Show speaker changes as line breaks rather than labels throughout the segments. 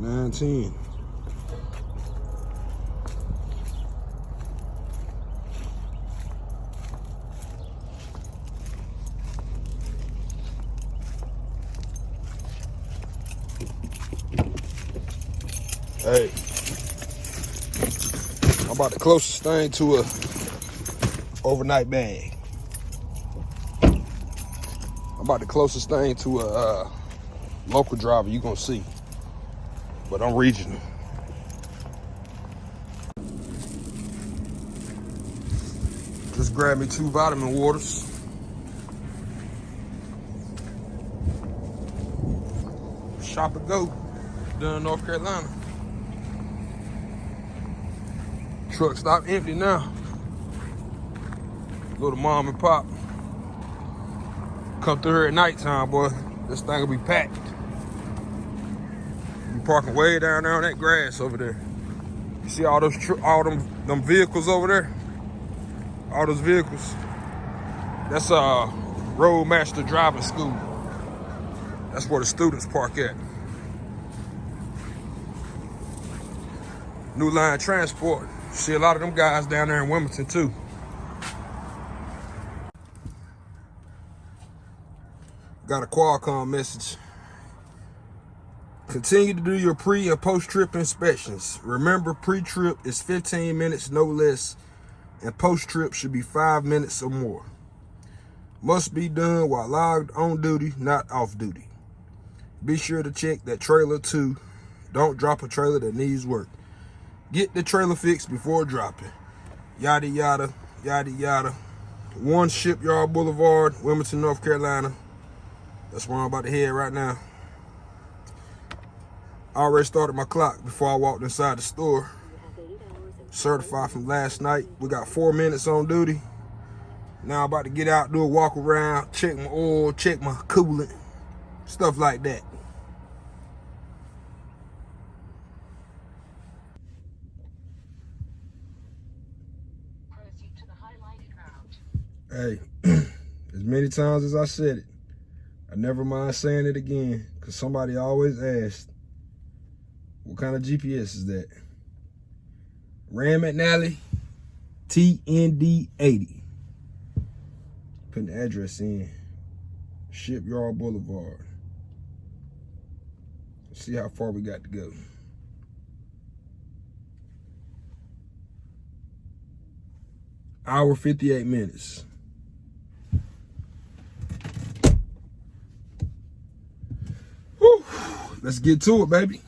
910. Hey, I'm about the closest thing to a overnight bag. I'm about the closest thing to a uh, local driver you gonna see, but I'm regional. Just grab me two vitamin waters. Shop and go, done in North Carolina. Truck stop empty now. Go to mom and pop. Come through here at nighttime, boy. This thing will be packed. You parking way down there on that grass over there. You see all those all them them vehicles over there? All those vehicles. That's uh Roadmaster Driving School. That's where the students park at. New Line Transport. See a lot of them guys down there in Wilmington too. Got a Qualcomm message. Continue to do your pre and post-trip inspections. Remember, pre-trip is 15 minutes, no less, and post-trip should be five minutes or more. Must be done while logged on duty, not off duty. Be sure to check that trailer too. Don't drop a trailer that needs work. Get the trailer fixed before dropping. Yada, yada, yada, yada. One Shipyard Boulevard, Wilmington, North Carolina. That's where I'm about to head right now. I already started my clock before I walked inside the store. Certified from last night. We got four minutes on duty. Now I'm about to get out, do a walk around, check my oil, check my coolant, stuff like that. Hey, as many times as I said it, I never mind saying it again because somebody always asked, what kind of GPS is that? Rand McNally TND80. Putting the address in. Shipyard Boulevard. Let's see how far we got to go. Hour 58 minutes. Whew. Let's get to it, baby.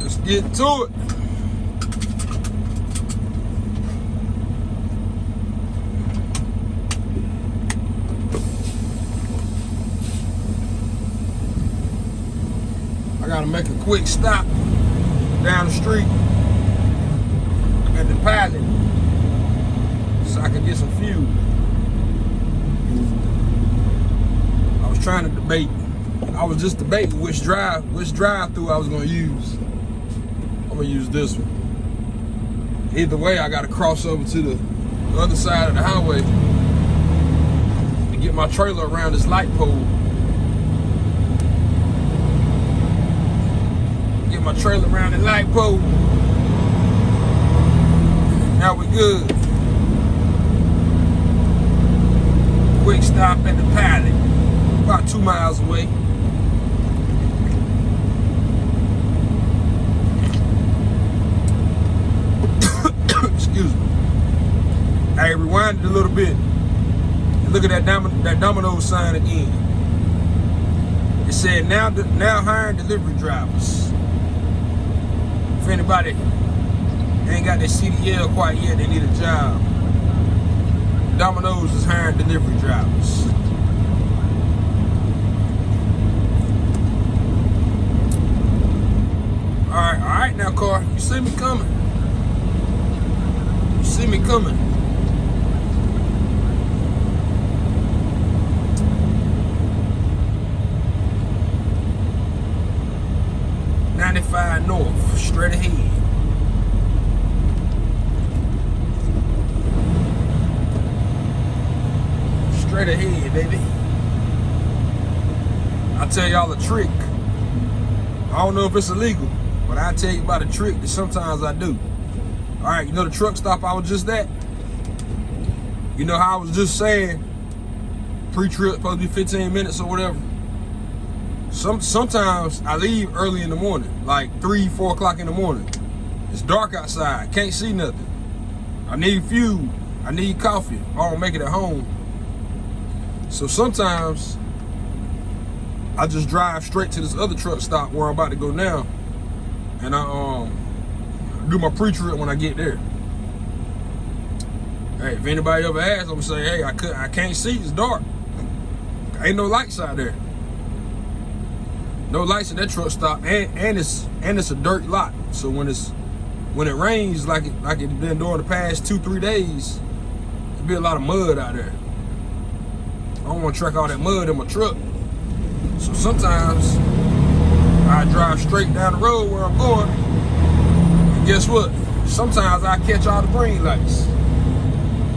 Let's get to it. I gotta make a quick stop down the street at the pilot so I can get some fuel. I was trying to debate. I was just debating which drive, which drive through I was gonna use. Gonna use this one. Either way, I gotta cross over to the, the other side of the highway to get my trailer around this light pole. Get my trailer around the light pole. Now we're good. Quick stop at the pilot. About two miles away. Excuse me. I rewinded a little bit. And look at that, dom that domino sign again. It said now now hiring delivery drivers. If anybody ain't got their CDL quite yet, they need a job. Domino's is hiring delivery drivers. All right, all right now, car. You see me coming. You see me coming. 95 north, straight ahead. Straight ahead, baby. I'll tell y'all a trick. I don't know if it's illegal, but i tell you about a trick that sometimes I do. All right, you know the truck stop I was just at? You know how I was just saying, pre-trip, supposed to be 15 minutes or whatever. Some sometimes I leave early in the morning, like three, four o'clock in the morning. It's dark outside, can't see nothing. I need fuel, I need coffee. I don't make it at home. So sometimes I just drive straight to this other truck stop where I'm about to go now, and I um do my pre-trip when I get there. Hey, if anybody ever asks, I'm gonna say, hey, I could I can't see, it's dark. Ain't no lights out there. No lights at that truck stop, and, and it's and it's a dirt lot. So when it's when it rains like it like it's been during the past two three days, there be a lot of mud out there. I don't want to track all that mud in my truck. So sometimes I drive straight down the road where I'm going. And guess what? Sometimes I catch all the green lights.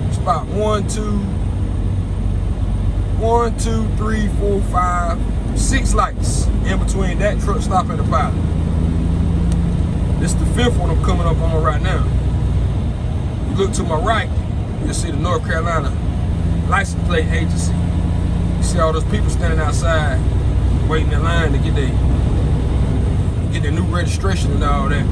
It's about one, two, one, two, three, four, five, six lights in between that truck stop and the pilot. This is the fifth one I'm coming up on right now. You look to my right, you'll see the North Carolina license plate agency. You see all those people standing outside waiting in line to get their get their new registration and all that.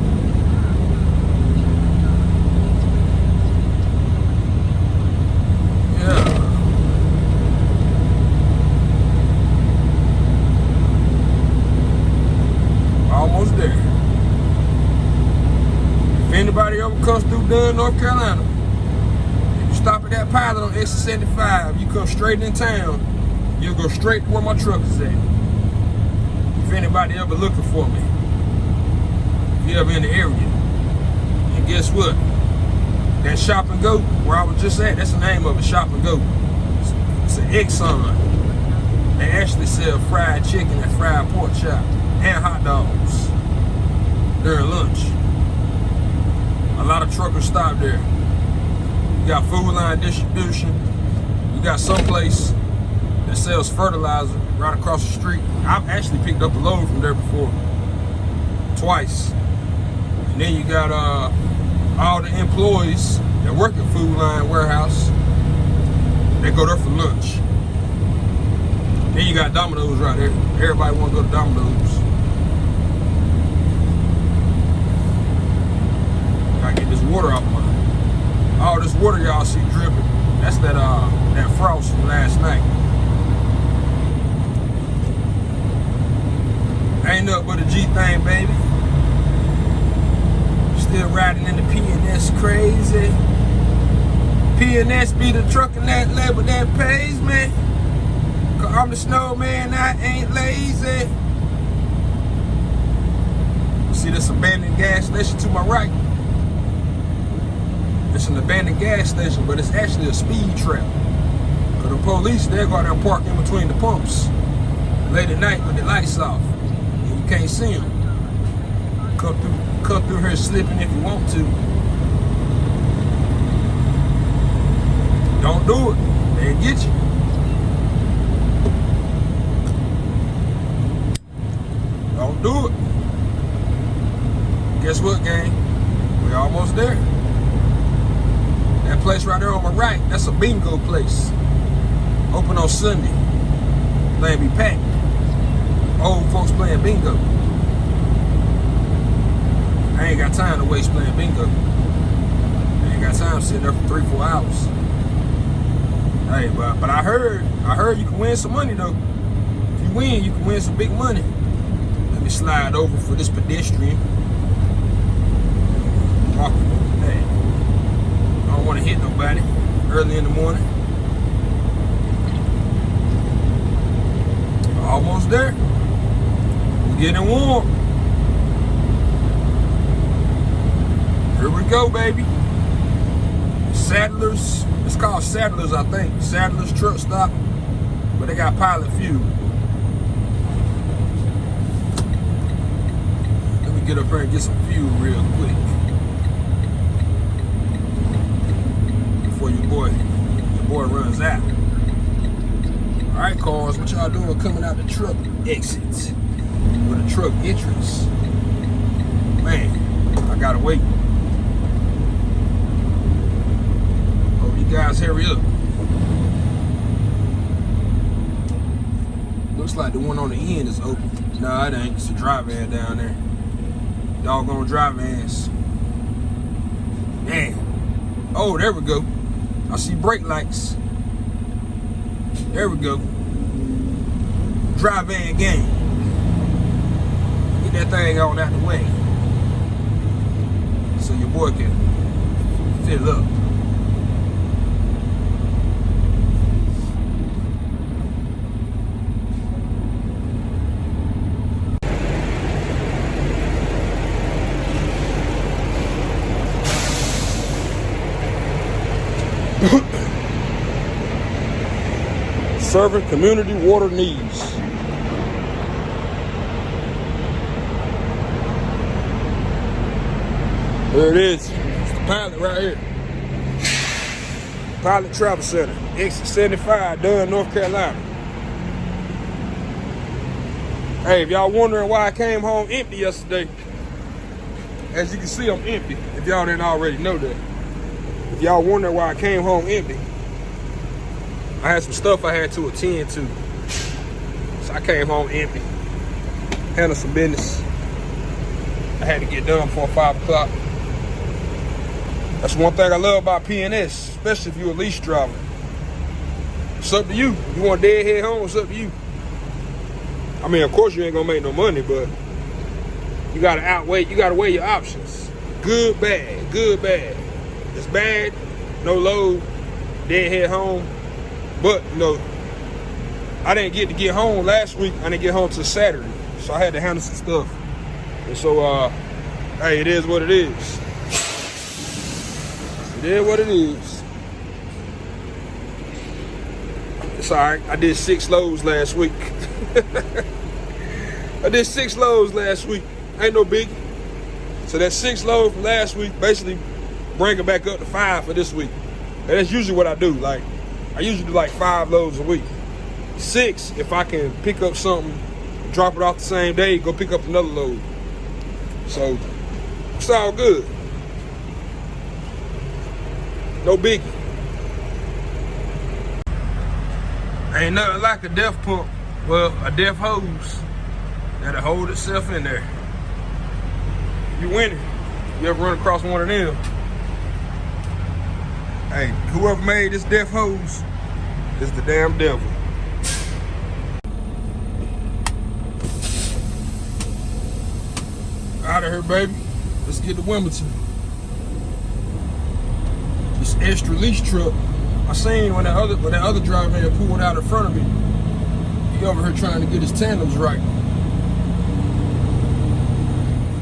Yeah. Almost there. If anybody ever comes through Dunn, North Carolina, if you stop at that pilot on exit 75, you come straight in town, you'll go straight to where my truck is at if anybody ever looking for me. If you ever in the area. And guess what? That Shop and Go, where I was just at, that's the name of it, Shop and Go. It's, it's an Exxon. They actually sell fried chicken and fried pork chop and hot dogs during lunch. A lot of truckers stop there. You got Food Lion distribution. You got someplace that sells fertilizer right across the street. I've actually picked up a load from there before, twice. And then you got uh, all the employees that work at Food Lion Warehouse. They go there for lunch. Then you got Domino's right there. Everybody want to go to Domino's. Gotta get this water off my. All this water y'all see dripping. That's that uh that frost from last night. Ain't nothing but a G thing, baby. Still riding in the PNS crazy. PNS be the truck in that label that pays me. Cause I'm the snowman, I ain't lazy. See this abandoned gas station to my right. It's an abandoned gas station, but it's actually a speed trap. Cause the police, they go out there and park in between the pumps late at night with the lights off And you can't see them. Cut through, cut through here slipping if you want to. Don't do it. They'll get you. Don't do it. Guess what, gang? We're almost there. That place right there on my right, that's a bingo place. Open on Sunday. They be packed old folks playing bingo. I ain't got time to waste playing bingo. I ain't got time sitting there for three, four hours. Hey, but but I heard I heard you can win some money though. If you win, you can win some big money. Let me slide over for this pedestrian. Walking. Hey, I don't want to hit nobody early in the morning. Almost there. We're Getting warm. Here we go, baby. Saddlers, it's called Saddlers, I think. Saddlers truck stop, but they got pilot fuel. Let me get up here and get some fuel real quick. Before your boy, your boy runs out. All right, cars, what y'all doing coming out the truck exits or the truck entrance? Man, I gotta wait. Hope you guys hurry up. Looks like the one on the end is open. No, it ain't. It's a dry van down there. Doggone dry vans. Man. Oh, there we go. I see brake lights. There we go. Dry van game. Get that thing on out the way. So your boy can fill up. Serving community water needs. There it is. It's the pilot right here. Pilot Travel Center, exit 75, Dunn, North Carolina. Hey, if y'all wondering why I came home empty yesterday, as you can see, I'm empty. If y'all didn't already know that. If y'all wondering why I came home empty, I had some stuff I had to attend to. So I came home empty. Handled some business. I had to get done before 5 o'clock. That's one thing I love about PNS, especially if you're a lease driver. It's up to you. You want dead head home, it's up to you. I mean, of course you ain't gonna make no money, but you gotta outweigh, you gotta weigh your options. Good, bad, good, bad. It's bad, no load, dead head home. But you know, I didn't get to get home last week. I didn't get home till Saturday, so I had to handle some stuff. And so, uh, hey, it is what it is. It is what it is. It's all right. I did six loads last week. I did six loads last week. Ain't no biggie. So that six load from last week basically bring it back up to five for this week. And that's usually what I do. Like, I usually do like five loads a week. Six if I can pick up something, drop it off the same day, go pick up another load. So it's all good. No biggie. Ain't nothing like a DEF pump. Well, a DEF hose that'll hold itself in there. You win it. You ever run across one of them? Hey, whoever made this DEF hose is the damn devil. Out of here, baby. Let's get to Wilmington. This extra lease truck. I seen when that other when that other driver had pulled out in front of me. He over here trying to get his tandems right.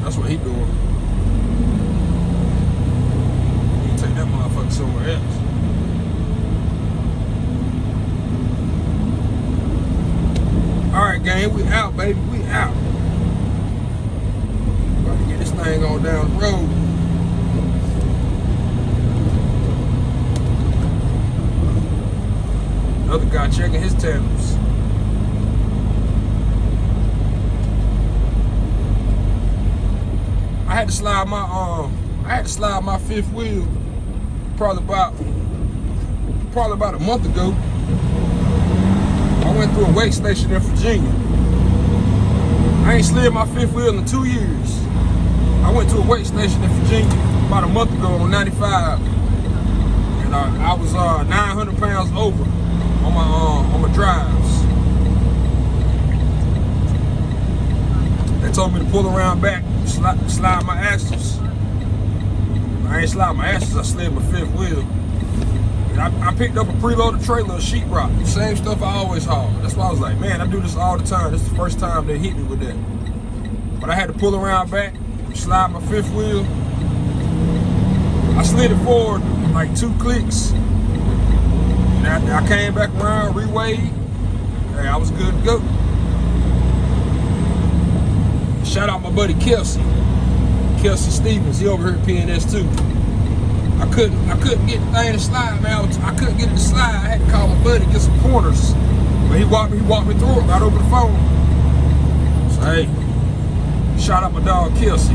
That's what he doing. He take that motherfucker somewhere else. All right, gang, we out, baby. We out. About to get this thing on down the road. Another guy checking his tandems. I had to slide my um I had to slide my fifth wheel probably about probably about a month ago. I went through a weight station in Virginia. I ain't slid my fifth wheel in two years. I went to a weight station in Virginia about a month ago on 95. And uh, I was uh, 900 pounds over on my uh, on my drives. They told me to pull around back, slide, slide my axles. I ain't slide my axles, I slid my fifth wheel. And I, I picked up a preloaded trailer of sheetrock, same stuff I always haul. That's why I was like, man, I do this all the time. This is the first time they hit me with that. But I had to pull around back, slide my fifth wheel. I slid it forward like two clicks. And I, I came back around, reweighed. Hey, I was good to go. Shout out my buddy Kelsey. Kelsey Stevens, he over here at PNS too. I couldn't I couldn't get the thing to slide, man. I, was, I couldn't get it to slide. I had to call my buddy get some pointers. But he walked me, he walked me through it right over the phone. So hey, shout out my dog Kelsey.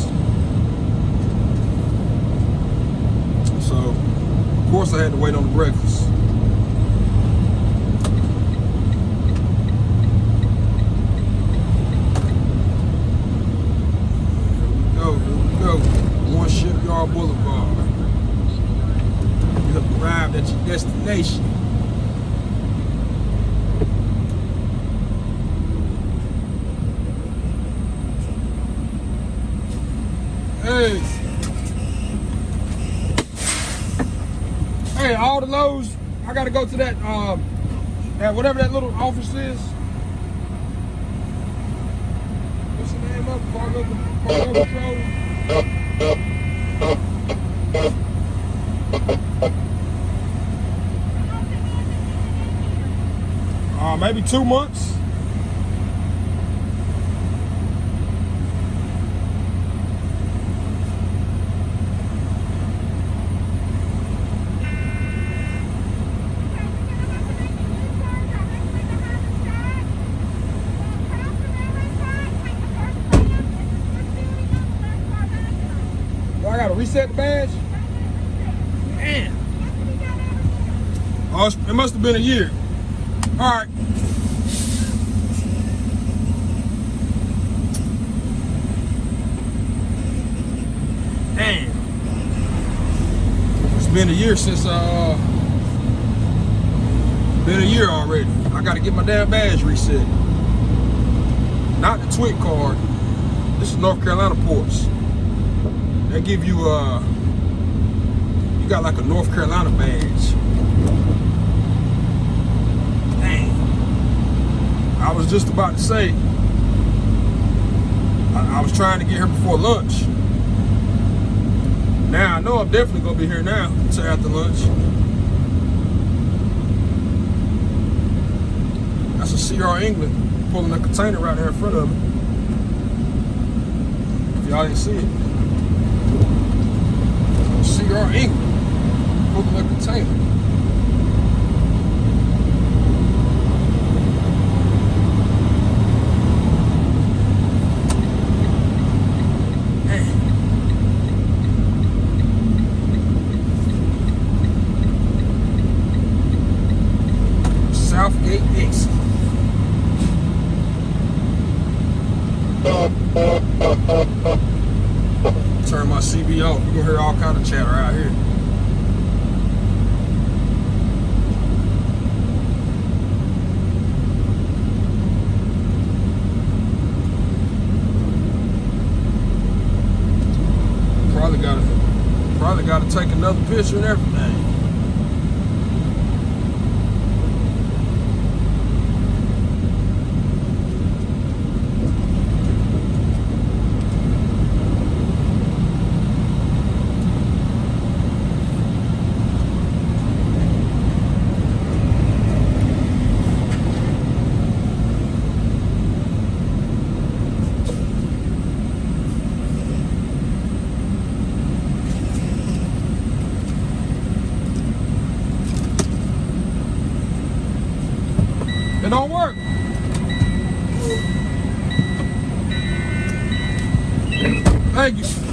course I had to wait on the breakfast. That, um, that whatever that little office is. What's the name of it? Uh, maybe two months. reset the badge? Man. Oh, it must have been a year. All right. Damn. It's been a year since, uh, been a year already. I got to get my damn badge reset. Not the TWIC card. This is North Carolina ports. They give you uh you got like a North Carolina badge. I was just about to say I, I was trying to get here before lunch. Now I know I'm definitely gonna be here now until after lunch. That's a CR England pulling a container right there in front of me. If y'all didn't see it. CR England, Coconut Container. Southgate exit. Turn my CB off. You can hear all kind of chatter out here. Probably got to probably got to take another picture and everything. don't work. Thank you.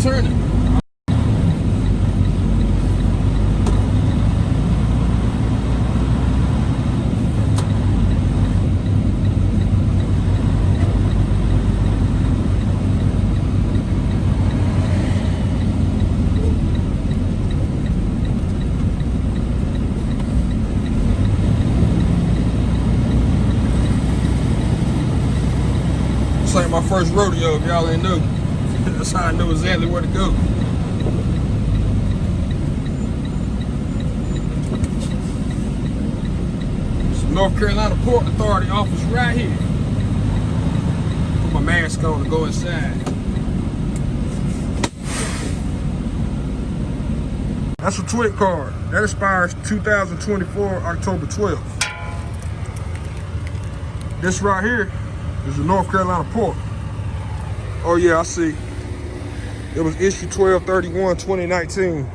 Turning. This ain't my first rodeo, if y'all ain't know. That's how I know exactly where to go. It's North Carolina Port Authority office right here. Put my mask on to go inside. That's a TWIC card. That expires 2024, October 12th. This right here is the North Carolina port. Oh yeah, I see. It was issue 1231 2019.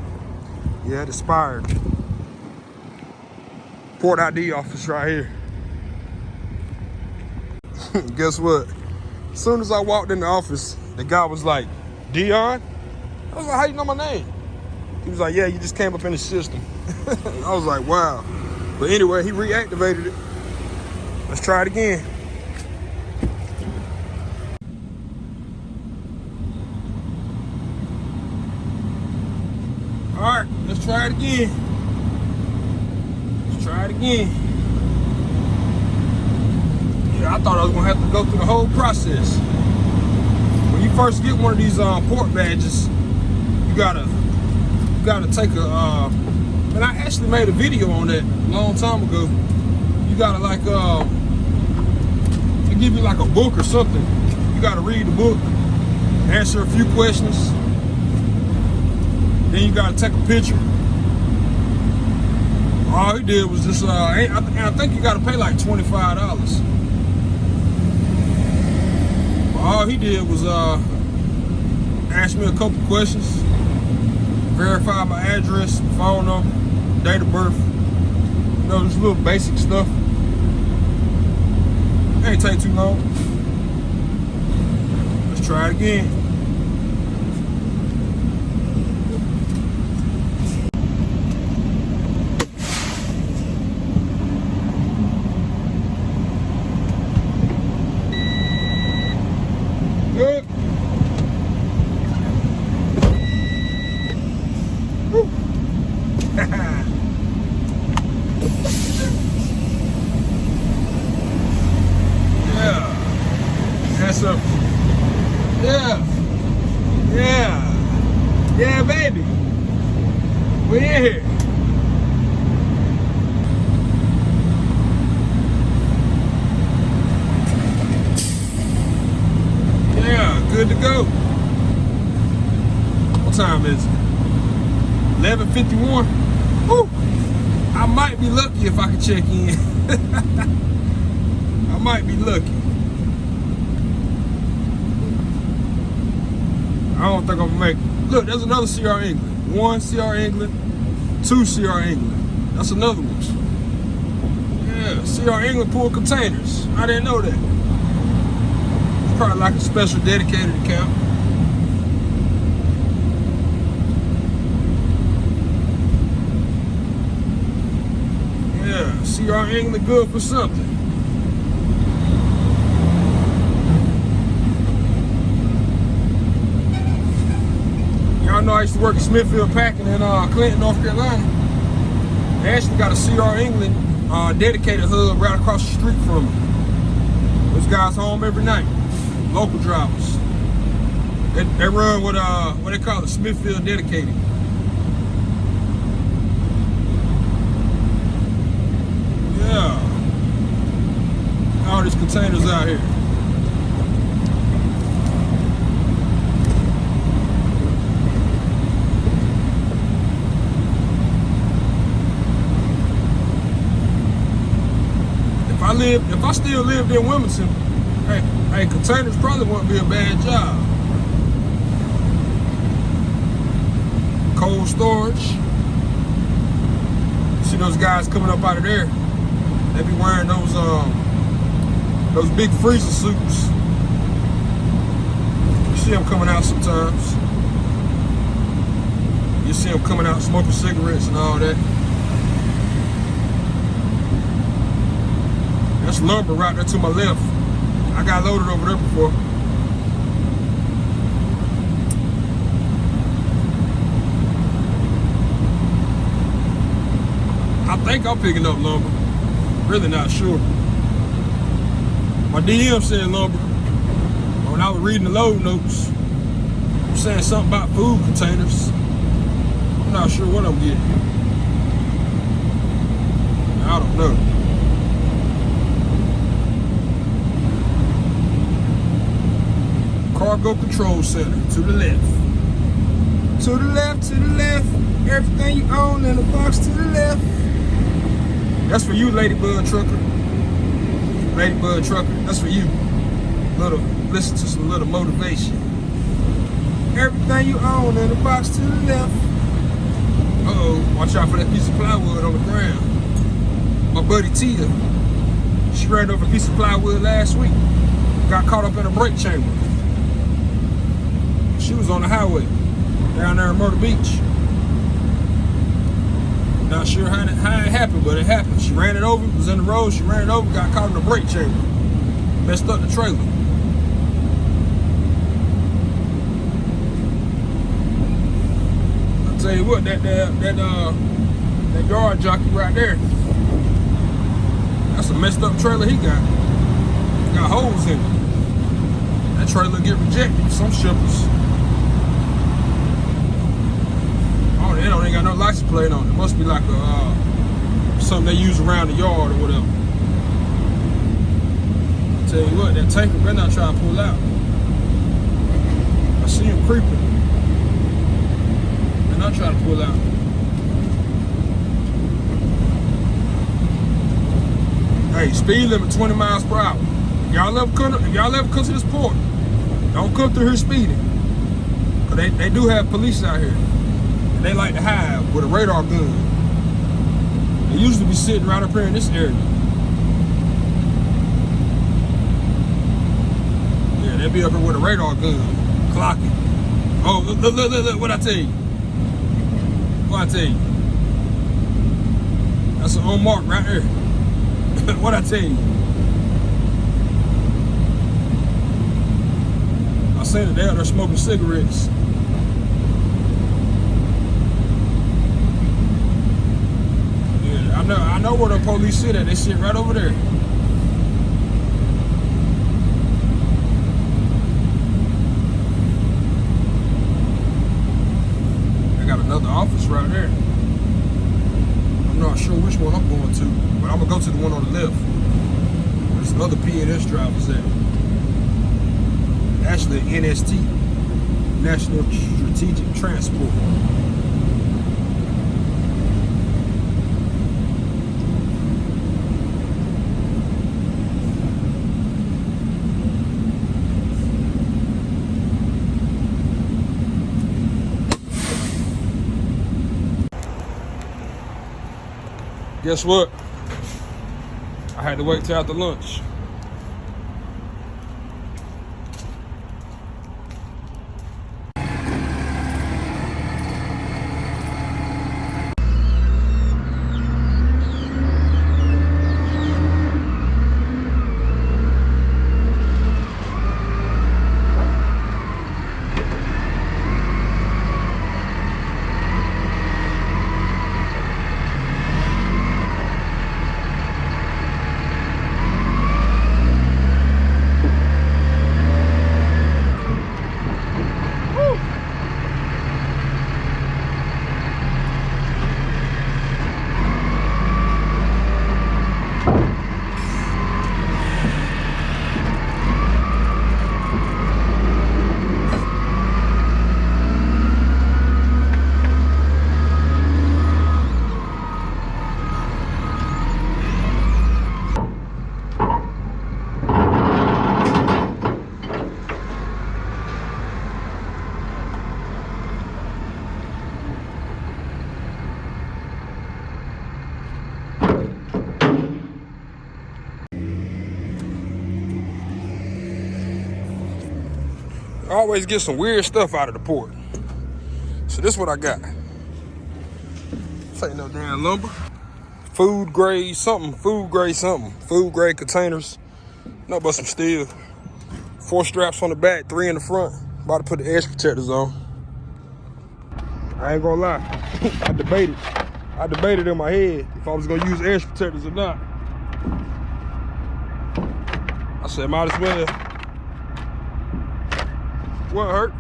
Yeah, it expired. Port ID office right here. Guess what? As soon as I walked in the office, the guy was like, Dion? I was like, how you know my name? He was like, yeah, you just came up in the system. I was like, wow. But anyway, he reactivated it. Let's try it again. All right, let's try it again. Let's try it again. Yeah, I thought I was gonna have to go through the whole process. When you first get one of these um, port badges, you gotta you gotta take a. Uh, and I actually made a video on that a long time ago. You gotta like uh, they give you like a book or something. You gotta read the book, answer a few questions, then you gotta take a picture. All he did was just, uh, I, I think you gotta pay like $25. All he did was uh, ask me a couple questions, verify my address, phone number, date of birth, you know, just little basic stuff. It Ain't take too long. Let's try it again. Good. Woo. yeah. That's. Yeah. Yeah. Yeah, baby. We in here. Yeah, good to go. What time is it? 11.51? Woo! I might be lucky if I can check in. I might be lucky. I don't think I'm gonna make. Look, there's another CR England. One CR England, two CR England. That's another one. Yeah, CR England pool containers. I didn't know that. It's probably like a special dedicated account. Yeah, CR England good for something. Know I used to work at Smithfield Packing in uh, Clinton, North Carolina. They actually got a CR England uh, dedicated hub right across the street from me. Those guys home every night, local drivers. They, they run what uh what they call it, Smithfield dedicated. Yeah. All these containers out here. If I if I still lived in Wilmington, hey, hey, containers probably wouldn't be a bad job. Cold storage. You see those guys coming up out of there? They be wearing those um those big freezer suits. You see them coming out sometimes. You see them coming out smoking cigarettes and all that. Lumber right there to my left. I got loaded over there before. I think I'm picking up lumber. Really not sure. My DM said lumber. When I was reading the load notes, I'm saying something about food containers. I'm not sure what I'm getting. I don't know. Cargo Control Center to the left. To the left, to the left. Everything you own in the box to the left. That's for you, Ladybug Trucker. Ladybug Trucker, that's for you. Little, listen to some little motivation. Everything you own in the box to the left. Uh-oh, watch out for that piece of plywood on the ground. My buddy Tia, she ran over a piece of plywood last week. Got caught up in a brake chamber. She was on the highway down there in Myrtle Beach. Not sure how it, how it happened, but it happened. She ran it over, was in the road, she ran it over, got caught in the brake chamber. Messed up the trailer. I'll tell you what, that that that uh that yard jockey right there. That's a messed up trailer he got. Got holes in it. That trailer get rejected. Some shippers. They don't ain't got no license plate on it. It must be like a uh, something they use around the yard or whatever. I tell you what, that tanker better not try to pull out. I see him creeping. Better not try to pull out. Hey, speed limit 20 miles per hour. Y'all ever come, if y'all ever come to this port, don't come through here speeding. Cause they, they do have police out here. They like to hide with a radar gun. They usually be sitting right up here in this area. Yeah, they be up here with a radar gun, clocking. Oh, look, look, look, look, what I tell you. What I tell you. That's an unmarked right there. what I tell you. I it there, they're out there smoking cigarettes. Yeah, I know I know where the police sit at. They sit right over there. I got another office right there. I'm not sure which one I'm going to, but I'm gonna go to the one on the left. There's other PNS drivers there. Actually, NST, National Strategic Transport. Guess what? I had to wait till after lunch. Always get some weird stuff out of the port. So this is what I got. This ain't no damn lumber. Food grade something, food grade something. Food grade containers. No but some steel. Four straps on the back, three in the front. About to put the edge protectors on. I ain't gonna lie. I debated. I debated in my head if I was gonna use edge protectors or not. I said, might as well. What hurt?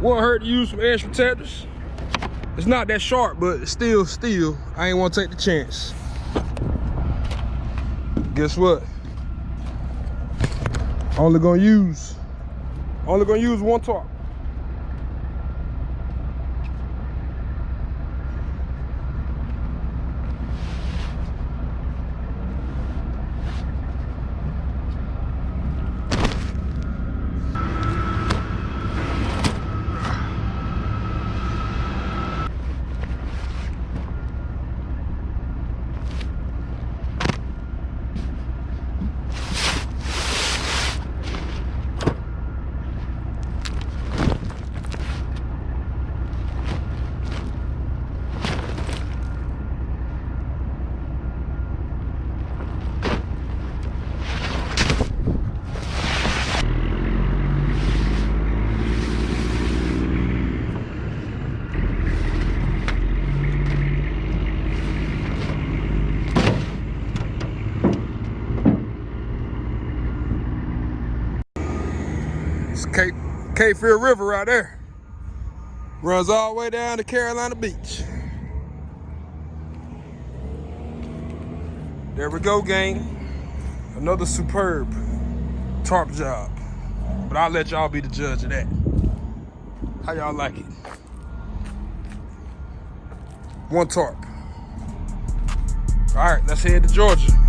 Won't hurt to use some edge protectors. It's not that sharp, but still steel. I ain't want to take the chance. Guess what? Only gonna use, only gonna use one tarp. It's Fear River right there. Runs all the way down to Carolina Beach. There we go, gang. Another superb tarp job. But I'll let y'all be the judge of that. How y'all like it? One tarp. All right, let's head to Georgia.